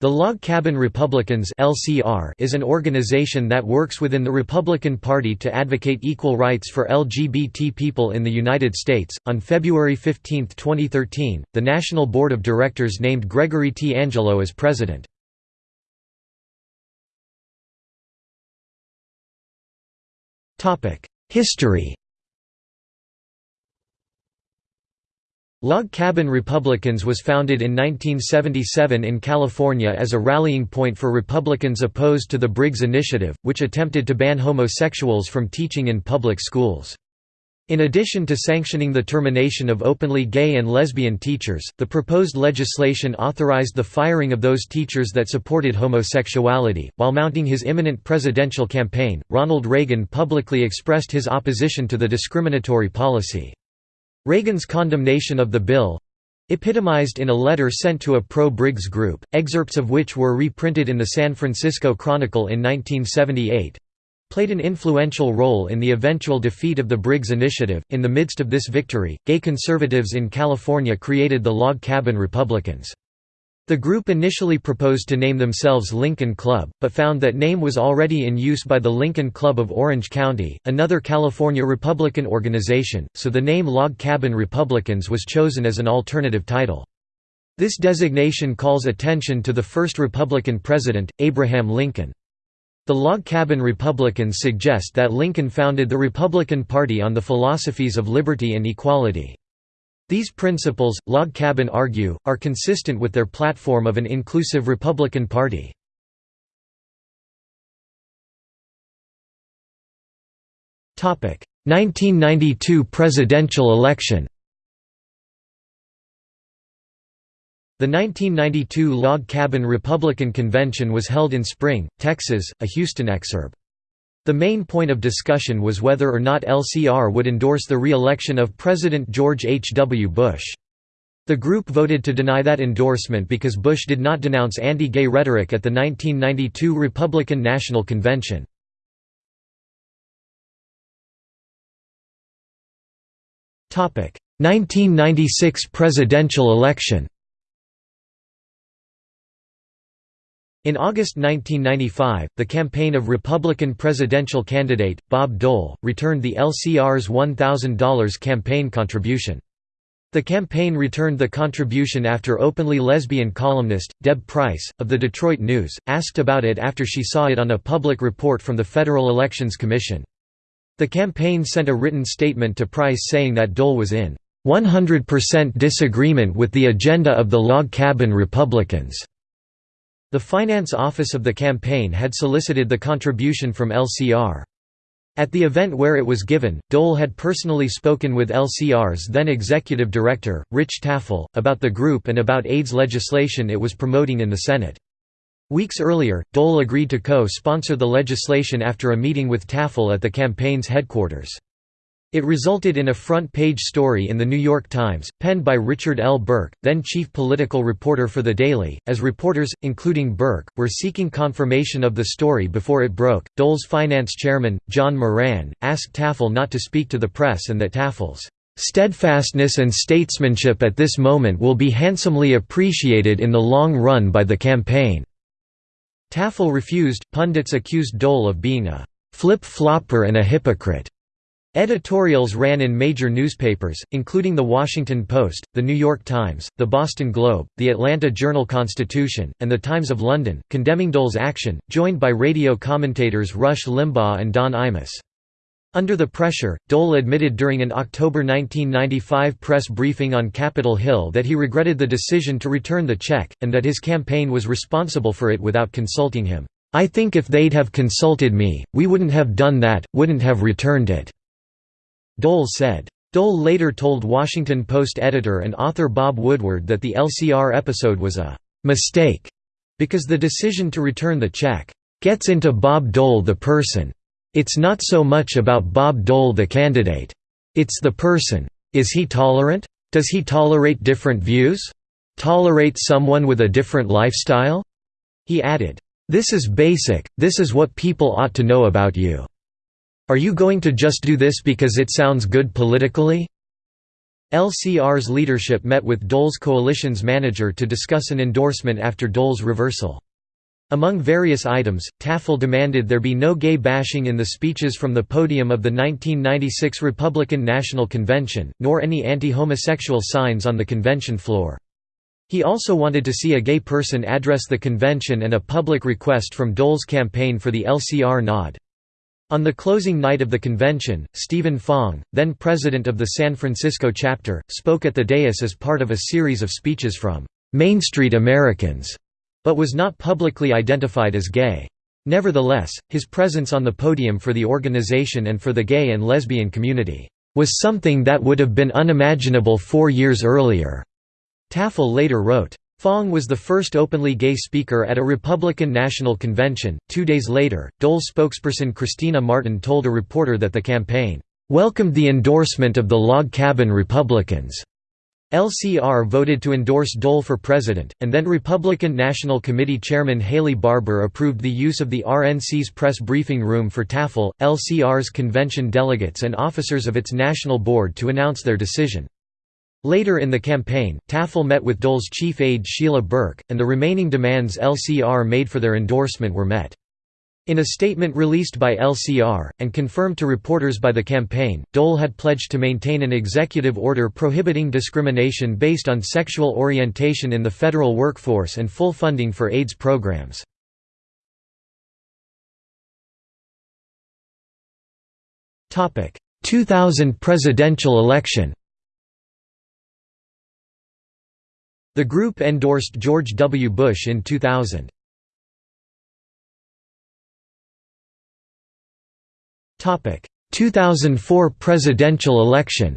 The Log Cabin Republicans (LCR) is an organization that works within the Republican Party to advocate equal rights for LGBT people in the United States. On February 15, 2013, the National Board of Directors named Gregory T. Angelo as president. Topic: History Log Cabin Republicans was founded in 1977 in California as a rallying point for Republicans opposed to the Briggs Initiative, which attempted to ban homosexuals from teaching in public schools. In addition to sanctioning the termination of openly gay and lesbian teachers, the proposed legislation authorized the firing of those teachers that supported homosexuality. While mounting his imminent presidential campaign, Ronald Reagan publicly expressed his opposition to the discriminatory policy. Reagan's condemnation of the bill epitomized in a letter sent to a pro-Briggs group, excerpts of which were reprinted in the San Francisco Chronicle in 1978 played an influential role in the eventual defeat of the Briggs Initiative. In the midst of this victory, gay conservatives in California created the Log Cabin Republicans. The group initially proposed to name themselves Lincoln Club, but found that name was already in use by the Lincoln Club of Orange County, another California Republican organization, so the name Log Cabin Republicans was chosen as an alternative title. This designation calls attention to the first Republican president, Abraham Lincoln. The Log Cabin Republicans suggest that Lincoln founded the Republican Party on the philosophies of liberty and equality. These principles, Log Cabin argue, are consistent with their platform of an inclusive Republican Party. Topic: 1992 presidential election. The 1992 Log Cabin Republican Convention was held in Spring, Texas, a Houston exurb. The main point of discussion was whether or not LCR would endorse the re-election of President George H. W. Bush. The group voted to deny that endorsement because Bush did not denounce anti-gay rhetoric at the 1992 Republican National Convention. Topic: 1996 presidential election. In August 1995, the campaign of Republican presidential candidate, Bob Dole, returned the LCR's $1,000 campaign contribution. The campaign returned the contribution after openly lesbian columnist, Deb Price, of the Detroit News, asked about it after she saw it on a public report from the Federal Elections Commission. The campaign sent a written statement to Price saying that Dole was in 100% disagreement with the agenda of the Log Cabin Republicans. The finance office of the campaign had solicited the contribution from LCR. At the event where it was given, Dole had personally spoken with LCR's then executive director, Rich Tafel, about the group and about AIDS legislation it was promoting in the Senate. Weeks earlier, Dole agreed to co-sponsor the legislation after a meeting with Tafel at the campaign's headquarters. It resulted in a front-page story in The New York Times, penned by Richard L. Berke, then chief political reporter for The Daily. As reporters, including Berke, were seeking confirmation of the story before it broke, Dole's finance chairman, John Moran, asked Tafel not to speak to the press and that Tafel's steadfastness and statesmanship at this moment will be handsomely appreciated in the long run by the campaign." Tafel refused. Pundits accused Dole of being a flip-flopper and a hypocrite. Editorials ran in major newspapers, including The Washington Post, The New York Times, The Boston Globe, The Atlanta Journal-Constitution, and The Times of London, condemning Dole's action, joined by radio commentators Rush Limbaugh and Don Imus. Under the pressure, Dole admitted during an October 1995 press briefing on Capitol Hill that he regretted the decision to return the check, and that his campaign was responsible for it without consulting him. "'I think if they'd have consulted me, we wouldn't have done that, wouldn't have returned it.' Dole said. Dole later told Washington Post editor and author Bob Woodward that the LCR episode was a «mistake» because the decision to return the check «gets into Bob Dole the person. It's not so much about Bob Dole the candidate. It's the person. Is he tolerant? Does he tolerate different views? Tolerate someone with a different lifestyle?" He added, "This is basic, this is what people ought to know about you." Are you going to just do this because it sounds good politically? LCR's leadership met with Dole's coalition's manager to discuss an endorsement after Dole's reversal. Among various items, Tafel demanded there be no gay bashing in the speeches from the podium of the 1996 Republican National Convention, nor any anti-homosexual signs on the convention floor. He also wanted to see a gay person address the convention and a public request from Dole's campaign for the LCR nod. On the closing night of the convention, Stephen Fong, then president of the San Francisco chapter, spoke at the dais as part of a series of speeches from Main Street Americans but was not publicly identified as gay. Nevertheless, his presence on the podium for the organization and for the gay and lesbian community was something that would have been unimaginable four years earlier. Tafel later wrote. Fong was the first openly gay speaker at a Republican National Convention. Two days later, Dole spokesperson Christina Martin told a reporter that the campaign welcomed the endorsement of the Log Cabin Republicans LCR voted to endorse Dole for president, and then Republican National Committee Chairman Haley Barbour approved the use of the RNC's press briefing room for Tafel, LCR's convention delegates and officers of its national board to announce their decision. Later in the campaign, Tafel met with Dole's chief aide Sheila Burke, and the remaining demands LCR made for their endorsement were met. In a statement released by LCR, and confirmed to reporters by the campaign, Dole had pledged to maintain an executive order prohibiting discrimination based on sexual orientation in the federal workforce and full funding for AIDS programs. Topic: 2000 presidential election. The group endorsed George W. Bush in 2000. Topic: 2004 presidential election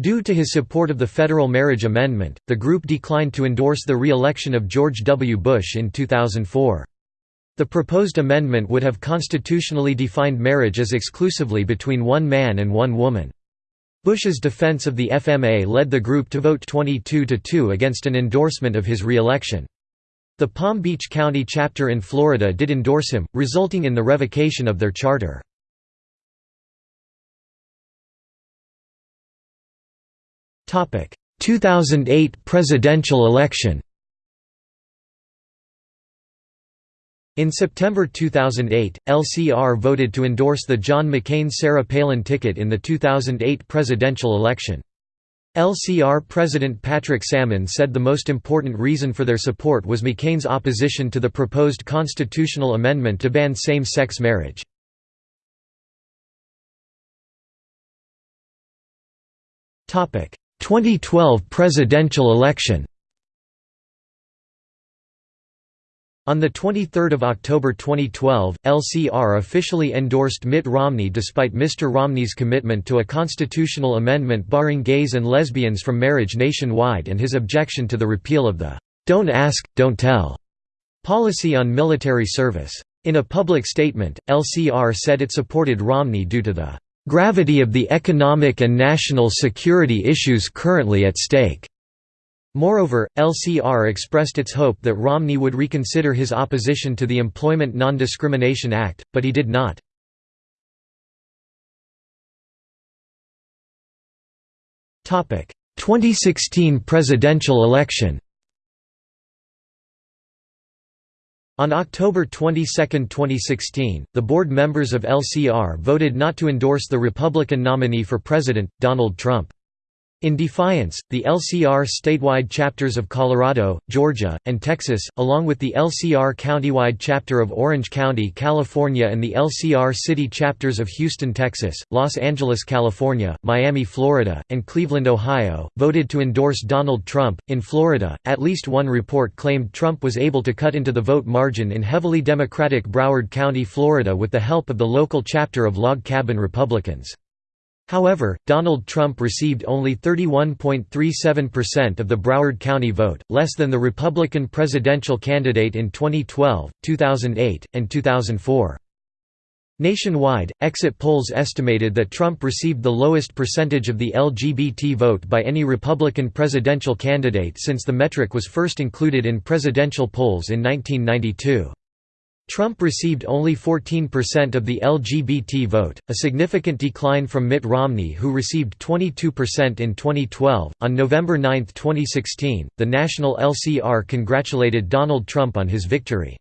Due to his support of the federal marriage amendment, the group declined to endorse the re-election of George W. Bush in 2004. The proposed amendment would have constitutionally defined marriage as exclusively between one man and one woman. Bush's defense of the FMA led the group to vote 22–2 against an endorsement of his re-election. The Palm Beach County chapter in Florida did endorse him, resulting in the revocation of their charter. Topic: 2008 presidential election. In September 2008, LCR voted to endorse the John McCain-Sarah Palin ticket in the 2008 presidential election. LCR President Patrick Sammon said the most important reason for their support was McCain's opposition to the proposed constitutional amendment to ban same-sex marriage. Topic: 2012 presidential election. On 23 October 2012, LCR officially endorsed Mitt Romney despite Mr. Romney's commitment to a constitutional amendment barring gays and lesbians from marriage nationwide and his objection to the repeal of the "'Don't Ask, Don't Tell' policy on military service. In a public statement, LCR said it supported Romney due to the "'gravity of the economic and national security issues currently at stake' Moreover, LCR expressed its hope that Romney would reconsider his opposition to the Employment Non-Discrimination Act, but he did not. Topic: 2016 presidential election. On October 22, 2016, the board members of LCR voted not to endorse the Republican nominee for president, Donald Trump. In defiance, the LCR statewide chapters of Colorado, Georgia, and Texas, along with the LCR countywide chapter of Orange County, California and the LCR city chapters of Houston, Texas, Los Angeles, California, Miami, Florida, and Cleveland, Ohio, voted to endorse Donald Trump. In Florida, at least one report claimed Trump was able to cut into the vote margin in heavily Democratic Broward County, Florida with the help of the local chapter of Log Cabin Republicans. However, Donald Trump received only 31.37% of the Broward County vote, less than the Republican presidential candidate in 2012, 2008, and 2004. Nationwide, exit polls estimated that Trump received the lowest percentage of the LGBT vote by any Republican presidential candidate since the metric was first included in presidential polls in 1992. Trump received only 14% of the LGBT vote, a significant decline from Mitt Romney, who received 22% in 2012. On November 9, 2016, the National LCR congratulated Donald Trump on his victory.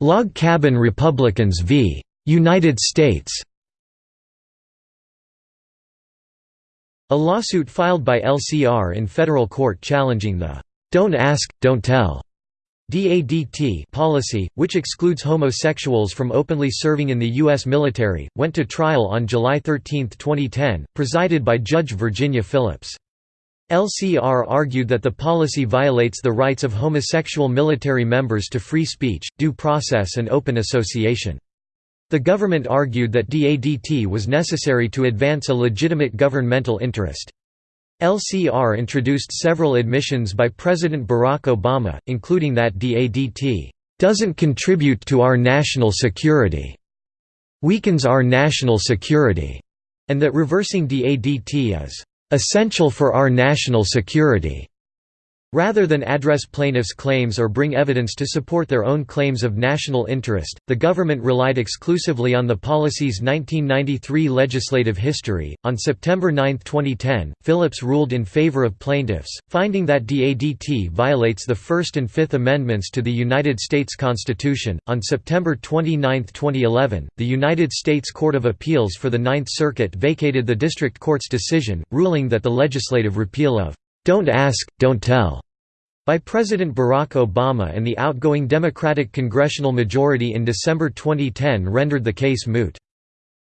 Log Cabin Republicans v. United States A lawsuit filed by LCR in federal court challenging the "'Don't Ask, Don't Tell' DADT policy, which excludes homosexuals from openly serving in the U.S. military, went to trial on July 13, 2010, presided by Judge Virginia Phillips. LCR argued that the policy violates the rights of homosexual military members to free speech, due process and open association. The government argued that DADT was necessary to advance a legitimate governmental interest. LCR introduced several admissions by President Barack Obama, including that DADT doesn't contribute to our national security, weakens our national security, and that reversing DADT is essential for our national security. Rather than address plaintiffs' claims or bring evidence to support their own claims of national interest, the government relied exclusively on the policy's 1993 legislative history. On September 9, 2010, Phillips ruled in favor of plaintiffs, finding that DADT violates the First and Fifth Amendments to the United States Constitution. On September 29, 2011, the United States Court of Appeals for the Ninth Circuit vacated the district court's decision, ruling that the legislative repeal of "'Don't Ask, Don't Tell' by President Barack Obama and the outgoing Democratic congressional majority in December 2010 rendered the case moot.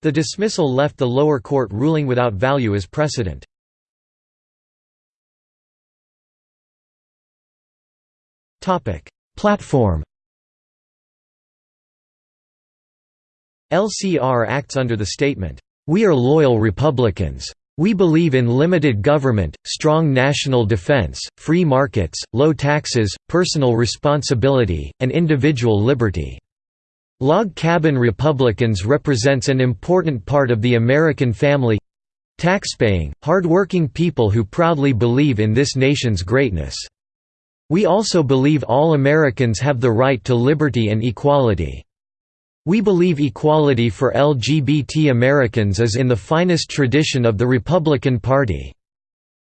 The dismissal left the lower court ruling without value as precedent. Platform LCR acts under the statement, "'We are loyal Republicans' We believe in limited government, strong national defense, free markets, low taxes, personal responsibility, and individual liberty." Log cabin Republicans represents an important part of the American family—taxpaying, hard-working people who proudly believe in this nation's greatness. We also believe all Americans have the right to liberty and equality. We believe equality for LGBT Americans is in the finest tradition of the Republican Party.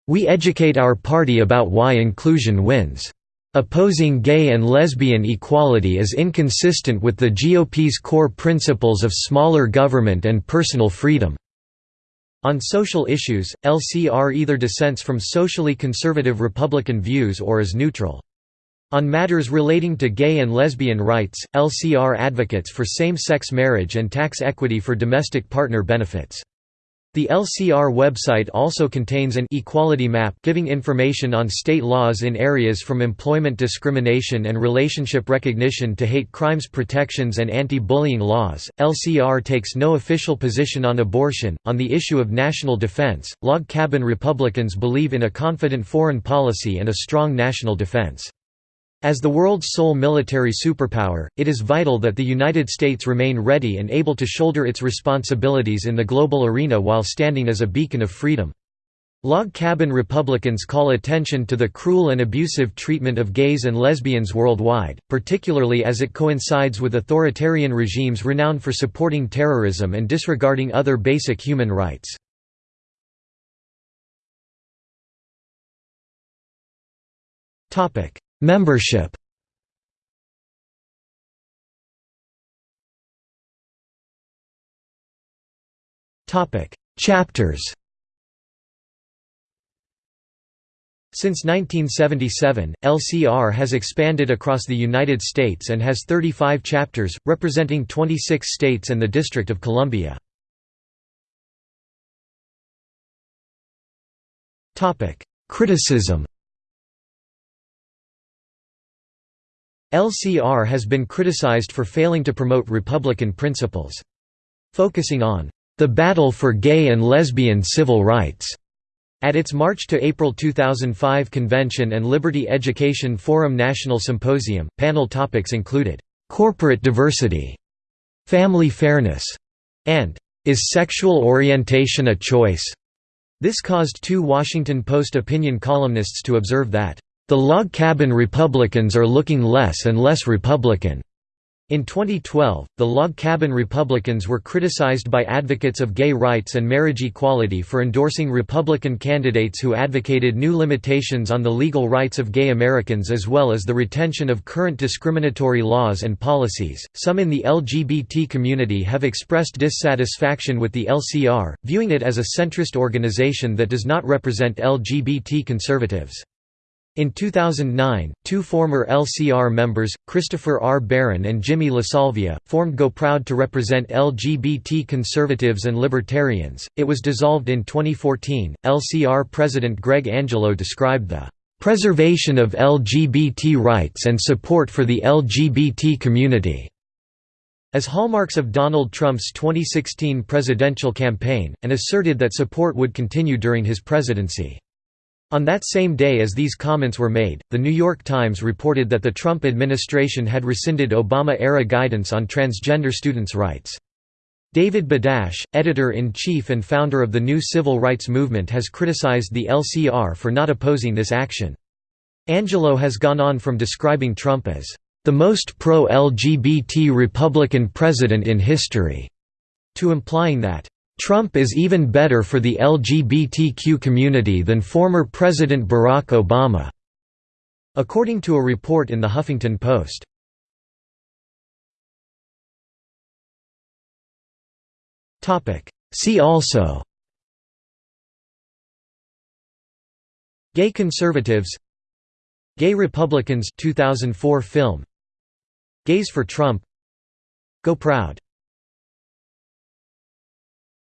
We educate our party about why inclusion wins. Opposing gay and lesbian equality is inconsistent with the GOP's core principles of smaller government and personal freedom. On social issues, LCR either dissents from socially conservative Republican views or is neutral. On matters relating to gay and lesbian rights, LCR advocates for same-sex marriage and tax equity for domestic partner benefits. The LCR website also contains an equality map giving information on state laws in areas from employment discrimination and relationship recognition to hate crimes protections and anti-bullying laws. LCR takes no official position on abortion. On the issue of national defense, log cabin Republicans believe in a confident foreign policy and a strong national defense. As the world's sole military superpower, it is vital that the United States remain ready and able to shoulder its responsibilities in the global arena while standing as a beacon of freedom. Log cabin Republicans call attention to the cruel and abusive treatment of gays and lesbians worldwide, particularly as it coincides with authoritarian regimes renowned for supporting terrorism and disregarding other basic human rights. Membership. Chapters. Since 1977, LCR has expanded across the United States and has 35 chapters, representing 26 states and the District of Columbia. Criticism LCR has been criticized for failing to promote Republican principles. Focusing on the battle for gay and lesbian civil rights. At its March to April 2005 convention and Liberty Education Forum National Symposium, panel topics included, "...corporate diversity", "...family fairness", and "...is sexual orientation a choice?" This caused two Washington Post opinion columnists to observe that, "...the log cabin Republicans are looking less and less Republican." In 2012, the Log Cabin Republicans were criticized by advocates of gay rights and marriage equality for endorsing Republican candidates who advocated new limitations on the legal rights of gay Americans as well as the retention of current discriminatory laws and policies. Some in the LGBT community have expressed dissatisfaction with the LCR, viewing it as a centrist organization that does not represent LGBT conservatives. In 2009, two former LCR members, Christopher R. Barron and Jimmy LaSalvia, formed Go Proud to represent LGBT conservatives and libertarians. It was dissolved in 2014. LCR President Greg Angelo described the preservation of LGBT rights and support for the LGBT community as hallmarks of Donald Trump's 2016 presidential campaign, and asserted that support would continue during his presidency. On that same day as these comments were made, The New York Times reported that the Trump administration had rescinded Obama-era guidance on transgender students' rights. David Badash, editor-in-chief and founder of the New Civil Rights Movement has criticized the LCR for not opposing this action. Angelo has gone on from describing Trump as, "...the most pro-LGBT Republican president in history," to implying that, Trump is even better for the LGBTQ community than former President Barack Obama", according to a report in The Huffington Post. See also Gay conservatives Gay Republicans 2004 film Gays for Trump Go Proud